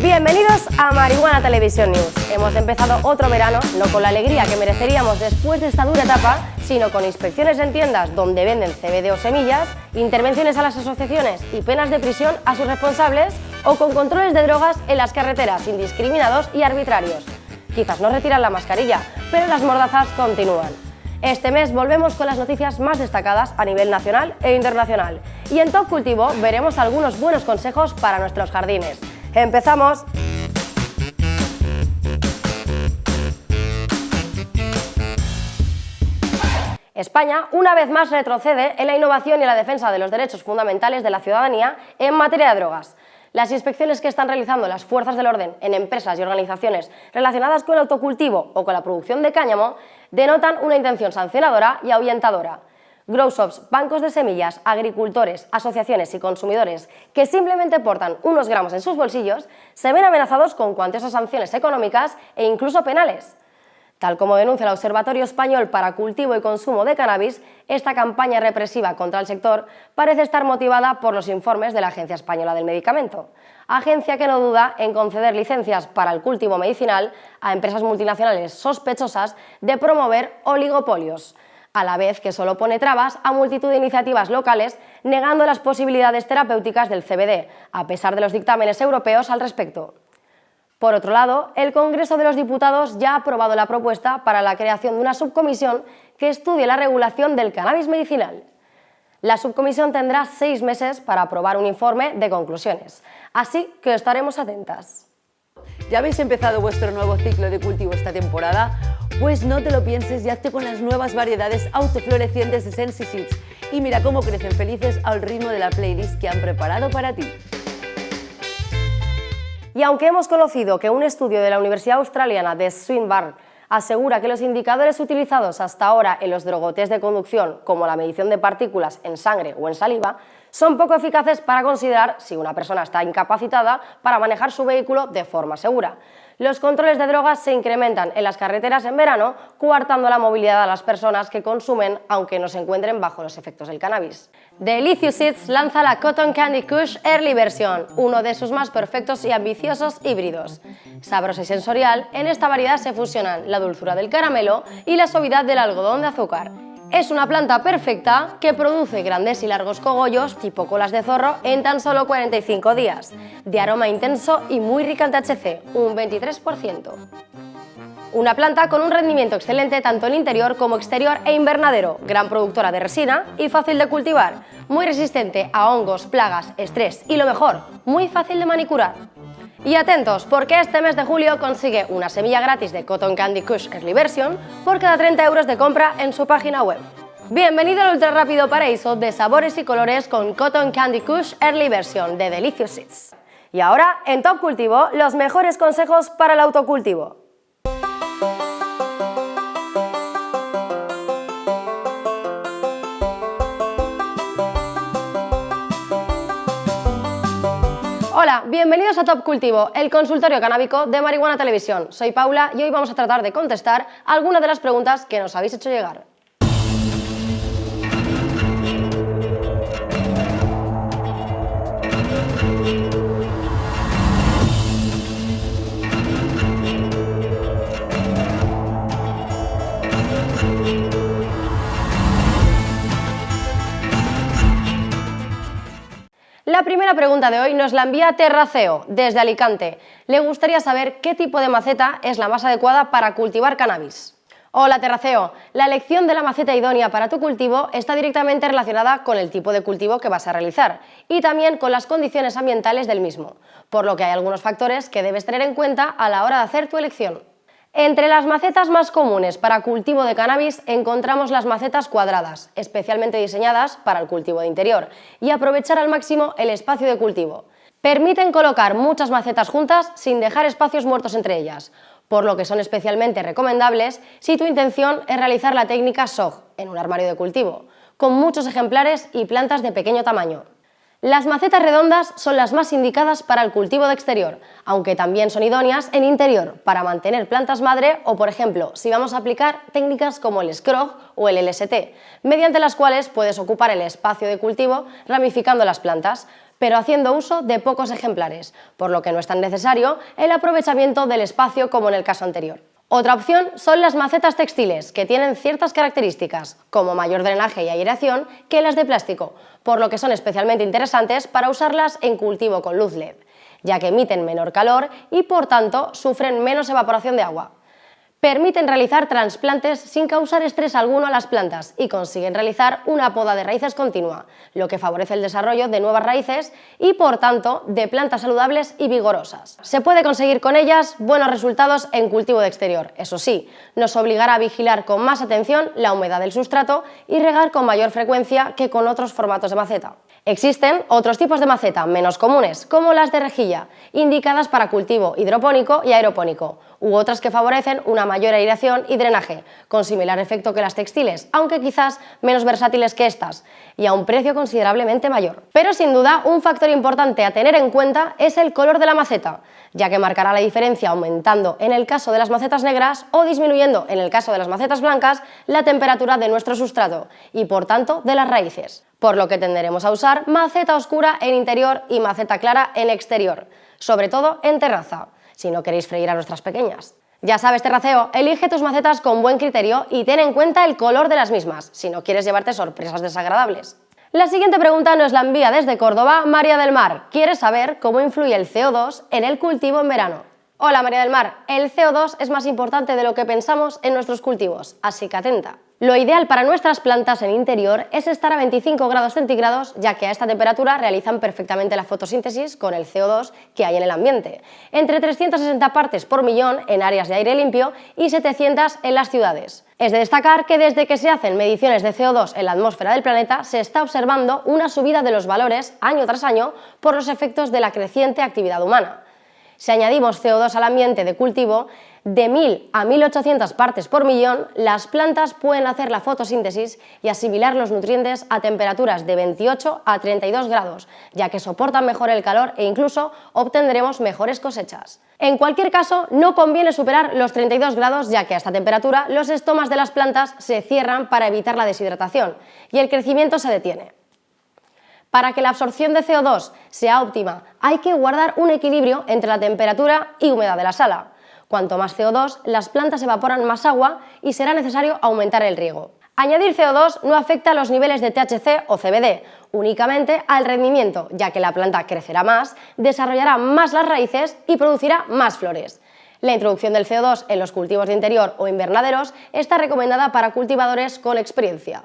Bienvenidos a Marihuana Televisión News. Hemos empezado otro verano, no con la alegría que mereceríamos después de esta dura etapa, sino con inspecciones en tiendas donde venden CBD o semillas, intervenciones a las asociaciones y penas de prisión a sus responsables, o con controles de drogas en las carreteras indiscriminados y arbitrarios. Quizás no retiran la mascarilla, pero las mordazas continúan. Este mes volvemos con las noticias más destacadas a nivel nacional e internacional. Y en Top Cultivo veremos algunos buenos consejos para nuestros jardines. ¡Empezamos! España, una vez más, retrocede en la innovación y la defensa de los derechos fundamentales de la ciudadanía en materia de drogas. Las inspecciones que están realizando las fuerzas del orden en empresas y organizaciones relacionadas con el autocultivo o con la producción de cáñamo denotan una intención sancionadora y ahuyentadora. Grow shops, bancos de semillas, agricultores, asociaciones y consumidores que simplemente portan unos gramos en sus bolsillos se ven amenazados con cuantiosas sanciones económicas e incluso penales. Tal como denuncia el Observatorio Español para Cultivo y Consumo de Cannabis, esta campaña represiva contra el sector parece estar motivada por los informes de la Agencia Española del Medicamento, agencia que no duda en conceder licencias para el cultivo medicinal a empresas multinacionales sospechosas de promover oligopolios, a la vez que solo pone trabas a multitud de iniciativas locales negando las posibilidades terapéuticas del CBD, a pesar de los dictámenes europeos al respecto. Por otro lado, el Congreso de los Diputados ya ha aprobado la propuesta para la creación de una subcomisión que estudie la regulación del cannabis medicinal. La subcomisión tendrá seis meses para aprobar un informe de conclusiones, así que estaremos atentas. ¿Ya habéis empezado vuestro nuevo ciclo de cultivo esta temporada? Pues no te lo pienses y hazte con las nuevas variedades autoflorecientes de Sensi Seeds y mira cómo crecen felices al ritmo de la playlist que han preparado para ti. Y aunque hemos conocido que un estudio de la Universidad Australiana de Swinburne asegura que los indicadores utilizados hasta ahora en los drogotes de conducción, como la medición de partículas en sangre o en saliva, son poco eficaces para considerar si una persona está incapacitada para manejar su vehículo de forma segura. Los controles de drogas se incrementan en las carreteras en verano, coartando la movilidad a las personas que consumen aunque no se encuentren bajo los efectos del cannabis. Delicious Seeds lanza la Cotton Candy Kush Early Version, uno de sus más perfectos y ambiciosos híbridos. Sabrosa y sensorial, en esta variedad se fusionan la dulzura del caramelo y la suavidad del algodón de azúcar. Es una planta perfecta que produce grandes y largos cogollos tipo colas de zorro en tan solo 45 días, de aroma intenso y muy rica en THC, un 23%. Una planta con un rendimiento excelente tanto en interior como exterior e invernadero, gran productora de resina y fácil de cultivar, muy resistente a hongos, plagas, estrés y lo mejor, muy fácil de manicurar. Y atentos, porque este mes de julio consigue una semilla gratis de Cotton Candy Kush Early Version por cada 30 euros de compra en su página web. Bienvenido al ultra rápido paraíso de sabores y colores con Cotton Candy Kush Early Version de Delicious Seeds. Y ahora, en Top Cultivo, los mejores consejos para el autocultivo. Bienvenidos a Top Cultivo, el consultorio canábico de Marihuana Televisión. Soy Paula y hoy vamos a tratar de contestar algunas de las preguntas que nos habéis hecho llegar. La primera pregunta de hoy nos la envía Terraceo, desde Alicante. Le gustaría saber qué tipo de maceta es la más adecuada para cultivar cannabis. Hola Terraceo, la elección de la maceta idónea para tu cultivo está directamente relacionada con el tipo de cultivo que vas a realizar y también con las condiciones ambientales del mismo, por lo que hay algunos factores que debes tener en cuenta a la hora de hacer tu elección. Entre las macetas más comunes para cultivo de cannabis encontramos las macetas cuadradas, especialmente diseñadas para el cultivo de interior, y aprovechar al máximo el espacio de cultivo. Permiten colocar muchas macetas juntas sin dejar espacios muertos entre ellas, por lo que son especialmente recomendables si tu intención es realizar la técnica SOG en un armario de cultivo, con muchos ejemplares y plantas de pequeño tamaño. Las macetas redondas son las más indicadas para el cultivo de exterior, aunque también son idóneas en interior para mantener plantas madre o, por ejemplo, si vamos a aplicar técnicas como el scrog o el LST, mediante las cuales puedes ocupar el espacio de cultivo ramificando las plantas, pero haciendo uso de pocos ejemplares, por lo que no es tan necesario el aprovechamiento del espacio como en el caso anterior. Otra opción son las macetas textiles, que tienen ciertas características, como mayor drenaje y aireación, que las de plástico, por lo que son especialmente interesantes para usarlas en cultivo con luz LED, ya que emiten menor calor y por tanto sufren menos evaporación de agua. Permiten realizar trasplantes sin causar estrés alguno a las plantas y consiguen realizar una poda de raíces continua, lo que favorece el desarrollo de nuevas raíces y, por tanto, de plantas saludables y vigorosas. Se puede conseguir con ellas buenos resultados en cultivo de exterior. Eso sí, nos obligará a vigilar con más atención la humedad del sustrato y regar con mayor frecuencia que con otros formatos de maceta. Existen otros tipos de maceta menos comunes, como las de rejilla, indicadas para cultivo hidropónico y aeropónico, u otras que favorecen una mayor aireación y drenaje, con similar efecto que las textiles, aunque quizás menos versátiles que estas, y a un precio considerablemente mayor. Pero sin duda, un factor importante a tener en cuenta es el color de la maceta, ya que marcará la diferencia aumentando en el caso de las macetas negras o disminuyendo en el caso de las macetas blancas la temperatura de nuestro sustrato y por tanto de las raíces, por lo que tenderemos a usar maceta oscura en interior y maceta clara en exterior, sobre todo en terraza si no queréis freír a nuestras pequeñas. Ya sabes, terraceo, elige tus macetas con buen criterio y ten en cuenta el color de las mismas, si no quieres llevarte sorpresas desagradables. La siguiente pregunta nos la envía desde Córdoba María del Mar. Quiere saber cómo influye el CO2 en el cultivo en verano. Hola María del Mar, el CO2 es más importante de lo que pensamos en nuestros cultivos, así que atenta. Lo ideal para nuestras plantas en interior es estar a 25 grados centígrados, ya que a esta temperatura realizan perfectamente la fotosíntesis con el CO2 que hay en el ambiente, entre 360 partes por millón en áreas de aire limpio y 700 en las ciudades. Es de destacar que desde que se hacen mediciones de CO2 en la atmósfera del planeta se está observando una subida de los valores año tras año por los efectos de la creciente actividad humana. Si añadimos CO2 al ambiente de cultivo, de 1000 a 1800 partes por millón, las plantas pueden hacer la fotosíntesis y asimilar los nutrientes a temperaturas de 28 a 32 grados, ya que soportan mejor el calor e incluso obtendremos mejores cosechas. En cualquier caso, no conviene superar los 32 grados, ya que a esta temperatura los estomas de las plantas se cierran para evitar la deshidratación y el crecimiento se detiene. Para que la absorción de CO2 sea óptima, hay que guardar un equilibrio entre la temperatura y humedad de la sala. Cuanto más CO2, las plantas evaporan más agua y será necesario aumentar el riego. Añadir CO2 no afecta a los niveles de THC o CBD, únicamente al rendimiento, ya que la planta crecerá más, desarrollará más las raíces y producirá más flores. La introducción del CO2 en los cultivos de interior o invernaderos está recomendada para cultivadores con experiencia.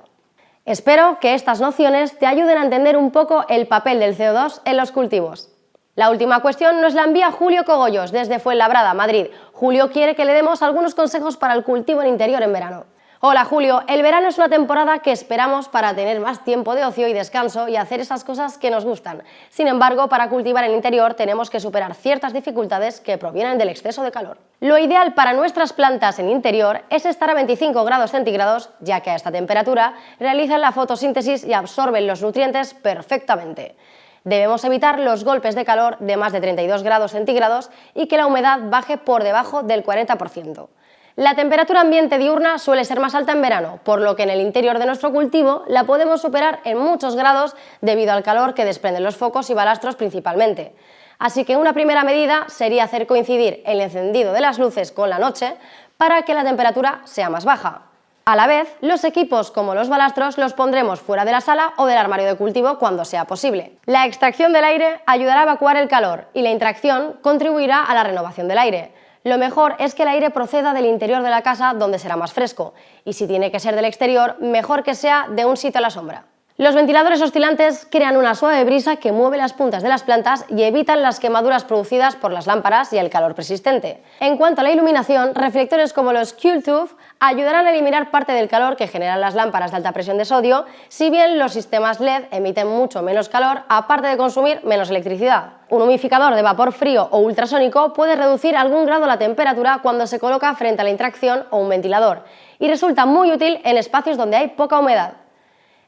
Espero que estas nociones te ayuden a entender un poco el papel del CO2 en los cultivos. La última cuestión nos la envía Julio Cogollos desde Fuenlabrada, Madrid. Julio quiere que le demos algunos consejos para el cultivo en interior en verano. Hola Julio, el verano es una temporada que esperamos para tener más tiempo de ocio y descanso y hacer esas cosas que nos gustan. Sin embargo, para cultivar en interior tenemos que superar ciertas dificultades que provienen del exceso de calor. Lo ideal para nuestras plantas en interior es estar a 25 grados centígrados, ya que a esta temperatura realizan la fotosíntesis y absorben los nutrientes perfectamente. Debemos evitar los golpes de calor de más de 32 grados centígrados y que la humedad baje por debajo del 40%. La temperatura ambiente diurna suele ser más alta en verano, por lo que en el interior de nuestro cultivo la podemos superar en muchos grados debido al calor que desprenden los focos y balastros principalmente. Así que una primera medida sería hacer coincidir el encendido de las luces con la noche para que la temperatura sea más baja. A la vez, los equipos como los balastros los pondremos fuera de la sala o del armario de cultivo cuando sea posible. La extracción del aire ayudará a evacuar el calor y la interacción contribuirá a la renovación del aire. Lo mejor es que el aire proceda del interior de la casa donde será más fresco y si tiene que ser del exterior, mejor que sea de un sitio a la sombra. Los ventiladores oscilantes crean una suave brisa que mueve las puntas de las plantas y evitan las quemaduras producidas por las lámparas y el calor persistente. En cuanto a la iluminación, reflectores como los Q-Tube ayudarán a eliminar parte del calor que generan las lámparas de alta presión de sodio, si bien los sistemas LED emiten mucho menos calor, aparte de consumir menos electricidad. Un humificador de vapor frío o ultrasónico puede reducir algún grado la temperatura cuando se coloca frente a la interacción o un ventilador y resulta muy útil en espacios donde hay poca humedad.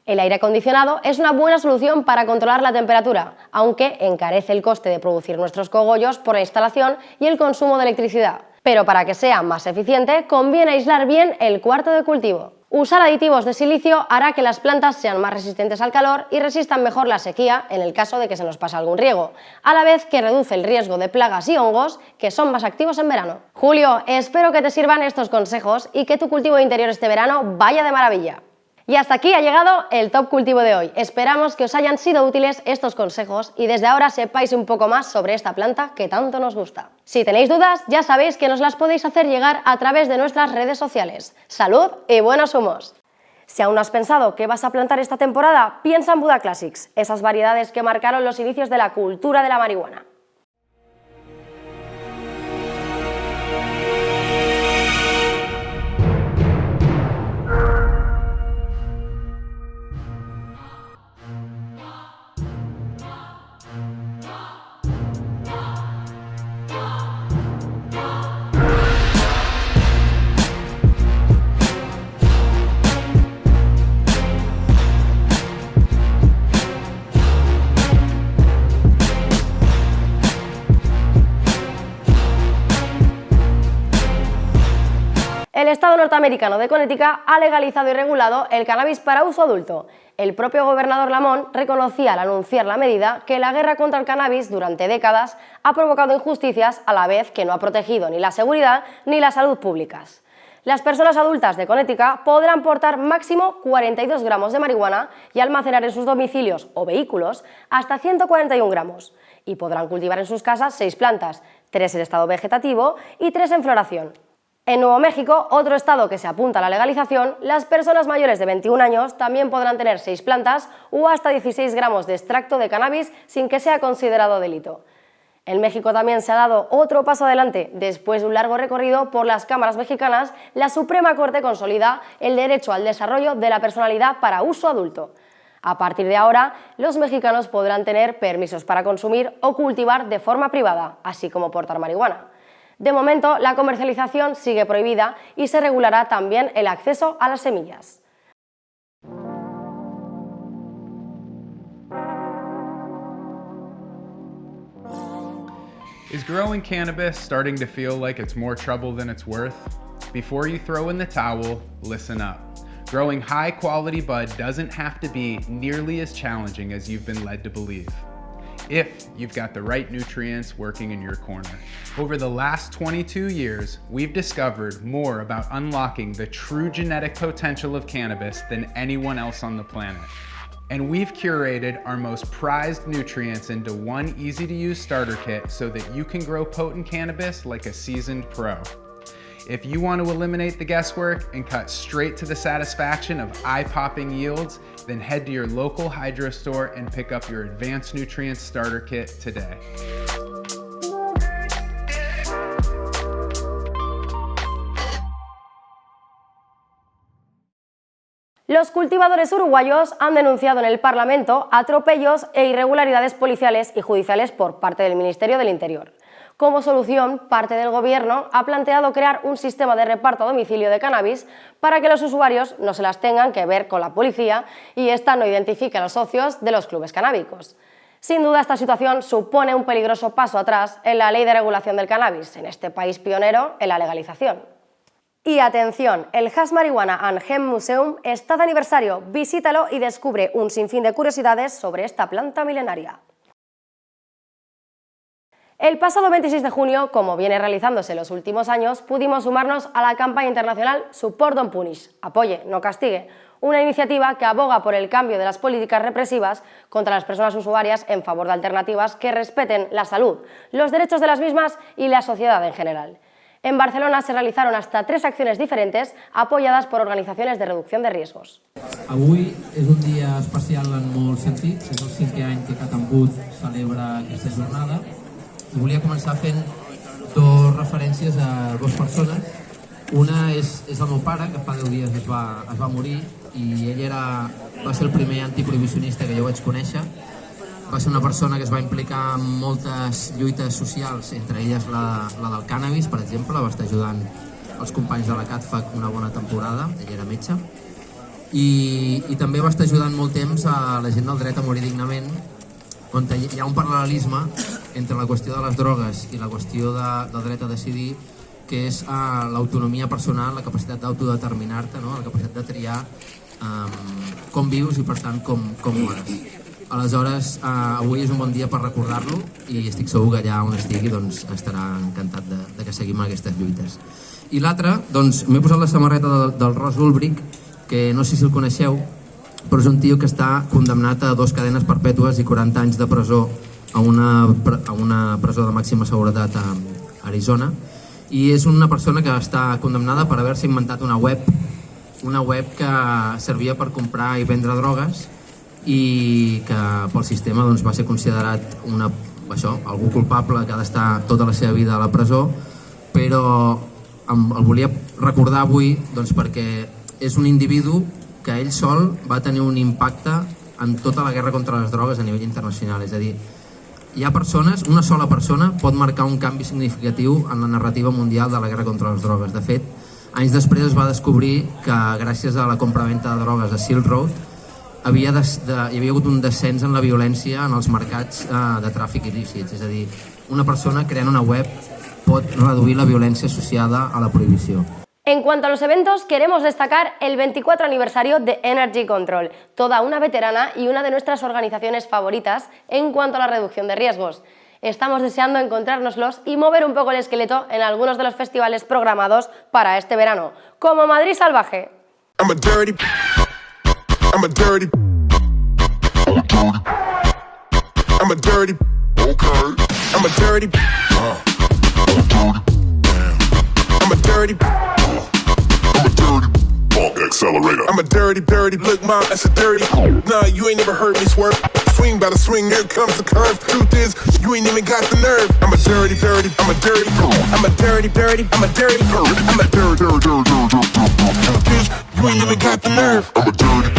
El aire acondicionado es una buena solución para controlar la temperatura, aunque encarece el coste de producir nuestros cogollos por la instalación y el consumo de electricidad. Pero para que sea más eficiente, conviene aislar bien el cuarto de cultivo. Usar aditivos de silicio hará que las plantas sean más resistentes al calor y resistan mejor la sequía en el caso de que se nos pase algún riego, a la vez que reduce el riesgo de plagas y hongos que son más activos en verano. Julio, espero que te sirvan estos consejos y que tu cultivo interior este verano vaya de maravilla. Y hasta aquí ha llegado el Top Cultivo de hoy. Esperamos que os hayan sido útiles estos consejos y desde ahora sepáis un poco más sobre esta planta que tanto nos gusta. Si tenéis dudas, ya sabéis que nos las podéis hacer llegar a través de nuestras redes sociales. ¡Salud y buenos humos! Si aún no has pensado qué vas a plantar esta temporada, piensa en Buda Classics, esas variedades que marcaron los inicios de la cultura de la marihuana. El Estado norteamericano de Connecticut ha legalizado y regulado el cannabis para uso adulto. El propio gobernador Lamont reconocía al anunciar la medida que la guerra contra el cannabis durante décadas ha provocado injusticias a la vez que no ha protegido ni la seguridad ni la salud públicas. Las personas adultas de Connecticut podrán portar máximo 42 gramos de marihuana y almacenar en sus domicilios o vehículos hasta 141 gramos y podrán cultivar en sus casas 6 plantas, 3 en estado vegetativo y 3 en floración. En Nuevo México, otro estado que se apunta a la legalización, las personas mayores de 21 años también podrán tener 6 plantas o hasta 16 gramos de extracto de cannabis sin que sea considerado delito. En México también se ha dado otro paso adelante. Después de un largo recorrido por las cámaras mexicanas, la Suprema Corte consolida el derecho al desarrollo de la personalidad para uso adulto. A partir de ahora, los mexicanos podrán tener permisos para consumir o cultivar de forma privada, así como portar marihuana. De momento, la comercialización sigue prohibida y se regulará también el acceso a las semillas. Is growing cannabis starting to feel like it's more trouble than it's worth? Before you throw in the towel, listen up. Growing high quality bud doesn't have to be nearly as challenging as you've been led to believe if you've got the right nutrients working in your corner. Over the last 22 years, we've discovered more about unlocking the true genetic potential of cannabis than anyone else on the planet. And we've curated our most prized nutrients into one easy to use starter kit so that you can grow potent cannabis like a seasoned pro. If you want to eliminate the guesswork and cut straight to the satisfaction of eye-popping yields, then head to your local hydro store and pick up your Advanced Nutrients Starter Kit today. Los cultivadores uruguayos han denunciado en el Parlamento atropellos e irregularidades policiales y judiciales por parte del Ministerio del Interior. Como solución, parte del Gobierno ha planteado crear un sistema de reparto a domicilio de cannabis para que los usuarios no se las tengan que ver con la policía y ésta no identifique a los socios de los clubes canábicos. Sin duda, esta situación supone un peligroso paso atrás en la ley de regulación del cannabis, en este país pionero en la legalización. Y atención, el Hash Marihuana and Hemp Museum está de aniversario, visítalo y descubre un sinfín de curiosidades sobre esta planta milenaria. El pasado 26 de junio, como viene realizándose en los últimos años, pudimos sumarnos a la campaña internacional Support Don't Punish, apoye, no castigue, una iniciativa que aboga por el cambio de las políticas represivas contra las personas usuarias en favor de alternativas que respeten la salud, los derechos de las mismas y la sociedad en general. En Barcelona se realizaron hasta tres acciones diferentes apoyadas por organizaciones de reducción de riesgos. Avui és un dia especial en molts sentits, és el cinquè any que Catambut celebra aquesta jornada volia començar fent dues referències a dues persones. Una és, és el meu pare, que fa 10 dies es va, es va morir i ell era, va ser el primer antiprohibicionista que jo vaig conèixer. Va ser una persona que es va implicar en moltes lluites socials, entre elles la, la del cànnabis, per exemple, va estar ajudant els companys de la CATFAC una bona temporada, ell era metge, i, i també va estar ajudant molt temps a la gent del dret a morir dignament, on hi ha un paral·lelisme entre la qüestió de les drogues i la qüestió de, del dret a decidir que és uh, l'autonomia personal, la capacitat d'autodeterminar-te, no? la capacitat de triar um, com vius i per tant com, com mores. Aleshores, uh, avui és un bon dia per recordar-lo i estic segur que allà on estigui doncs, estarà encantat de, de que seguim aquestes lluites. I l'altre, doncs, m'he posat la samarreta del, del Ross Ulbricht, que no sé si el coneixeu, però és un tio que està condemnat a dos cadenes perpètues i 40 anys de presó a una, a una presó de màxima seguretat a Arizona. I és una persona que està condemnada per haver-se inventat una web una web que servia per comprar i vendre drogues i que pel sistema doncs, va ser considerat una, això, algú culpable que ha d'estar tota la seva vida a la presó però el volia recordar avui doncs, perquè és un individu que ell sol va tenir un impacte en tota la guerra contra les drogues a nivell internacional, és a dir, hi ha persones, una sola persona pot marcar un canvi significatiu en la narrativa mundial de la guerra contra les drogues. De fet, anys després es va descobrir que gràcies a la compra-venta de drogues a Silk Road havia de, de, hi havia hagut un descens en la violència en els mercats eh, de tràfic il·lícits. És a dir, una persona creant una web pot reduir la violència associada a la prohibició. En cuanto a los eventos, queremos destacar el 24 aniversario de Energy Control, toda una veterana y una de nuestras organizaciones favoritas en cuanto a la reducción de riesgos. Estamos deseando encontrárnoslos y mover un poco el esqueleto en algunos de los festivales programados para este verano, como Madrid Salvaje. Funk Accelerator. I'm a dirty, dirty, look mom, that's a dirty. Nah, you ain't never heard me swerve. Swing by the swing, here comes the curve. Truth is, you ain't even got the nerve. I'm a dirty, dirty, I'm a dirty, I'm a dirty, dirty, I'm a dirty, I'm a dirty, dirty, dirty, dirty, dirty, dirty, dirty, dirty, dirty, dirty, dirty, dirty, dirty, dirty, dirty, dirty, dirty, dirty,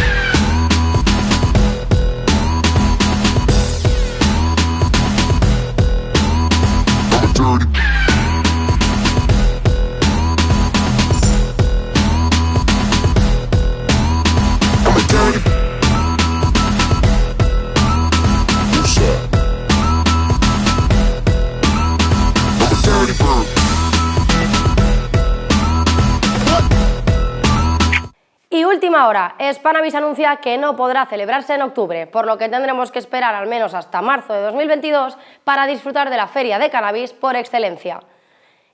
última hora, Spanavis anuncia que no podrá celebrarse en octubre, por lo que tendremos que esperar al menos hasta marzo de 2022 para disfrutar de la feria de cannabis por excelencia.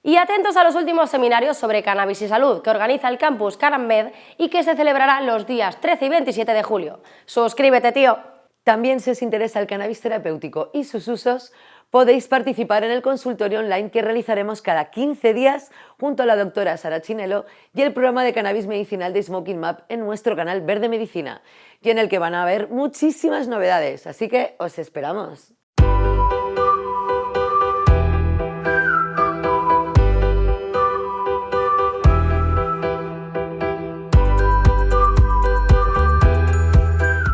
Y atentos a los últimos seminarios sobre cannabis y salud que organiza el campus Canamed y que se celebrará los días 13 y 27 de julio. ¡Suscríbete, tío! También si os interesa el cannabis terapéutico y sus usos, podéis participar en el consultorio online que realizaremos cada 15 días junto a la doctora Sara Chinelo y el programa de cannabis medicinal de Smoking Map en nuestro canal Verde Medicina, y en el que van a haber muchísimas novedades, así que os esperamos.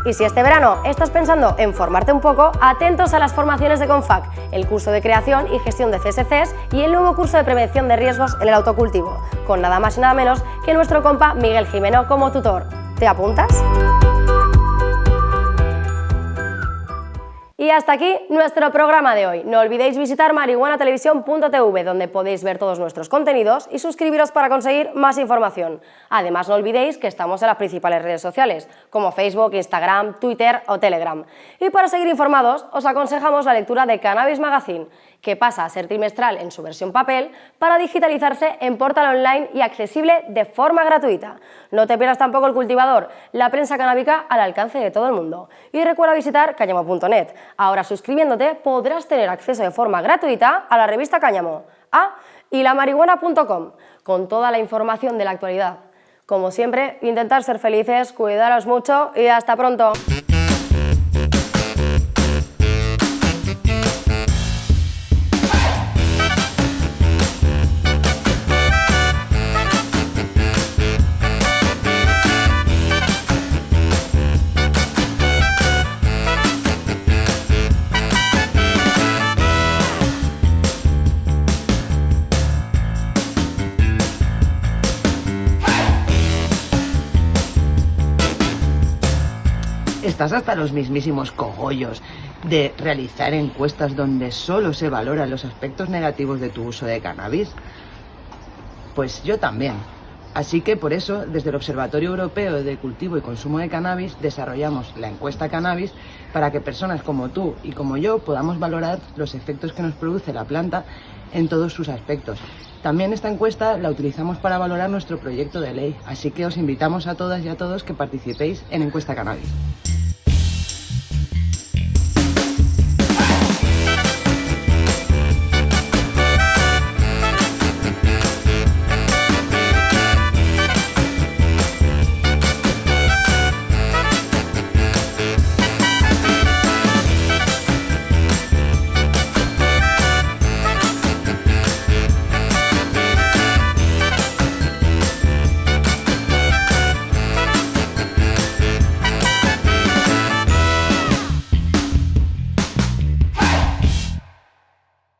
Y si este verano estás pensando en formarte un poco, atentos a las formaciones de Confac, el curso de creación y gestión de CSCs y el nuevo curso de prevención de riesgos en el autocultivo, con nada más y nada menos que nuestro compa Miguel Jimeno como tutor. ¿Te apuntas? Y hasta aquí nuestro programa de hoy. No olvidéis visitar marihuanatelevisión.tv donde podéis ver todos nuestros contenidos y suscribiros para conseguir más información. Además no olvidéis que estamos en las principales redes sociales como Facebook, Instagram, Twitter o Telegram. Y para seguir informados os aconsejamos la lectura de Cannabis Magazine que pasa a ser trimestral en su versión papel para digitalizarse en portal online y accesible de forma gratuita. No te pierdas tampoco el cultivador, la prensa canábica al alcance de todo el mundo. Y recuerda visitar cáñamo.net. Ahora suscribiéndote podrás tener acceso de forma gratuita a la revista Cáñamo. Ah, y la marihuana.com, con toda la información de la actualidad. Como siempre, intentar ser felices, cuidaros mucho y hasta pronto. Estás hasta los mismísimos cogollos de realizar encuestas donde solo se valoran los aspectos negativos de tu uso de cannabis. Pues yo también. Así que por eso, desde el Observatorio Europeo de Cultivo y Consumo de Cannabis, desarrollamos la encuesta Cannabis para que personas como tú y como yo podamos valorar los efectos que nos produce la planta en todos sus aspectos. También esta encuesta la utilizamos para valorar nuestro proyecto de ley, así que os invitamos a todas y a todos que participéis en Encuesta Cannabis.